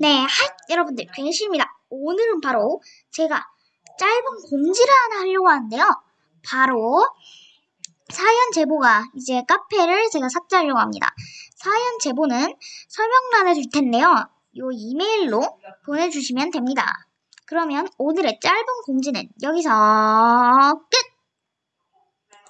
네, 하, 여러분들, 괜시입니다. 오늘은 바로 제가 짧은 공지를 하나 하려고 하는데요. 바로 사연 제보가 이제 카페를 제가 삭제하려고 합니다. 사연 제보는 설명란에 줄 텐데요. 요 이메일로 보내주시면 됩니다. 그러면 오늘의 짧은 공지는 여기서 끝!